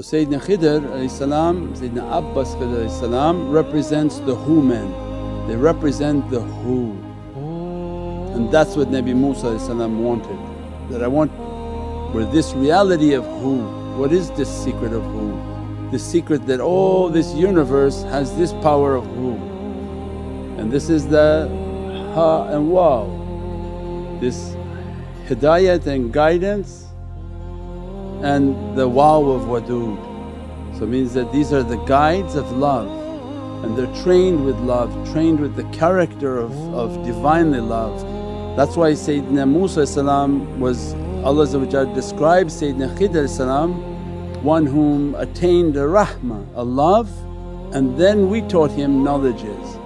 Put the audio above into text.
Sayyidina Khidr Sayyidina Abbas Khidr represents the who men, they represent the who. And that's what Nabi Musa wanted, that I want where this reality of who, what is this secret of who? The secret that all this universe has this power of who and this is the ha and wow, this hidayat and guidance and the wow of wadud. So it means that these are the guides of love and they're trained with love, trained with the character of, of Divinely love. That's why Sayyidina Musa was Allah describes Sayyidina Khidr one whom attained a rahmah, a love and then we taught him knowledges.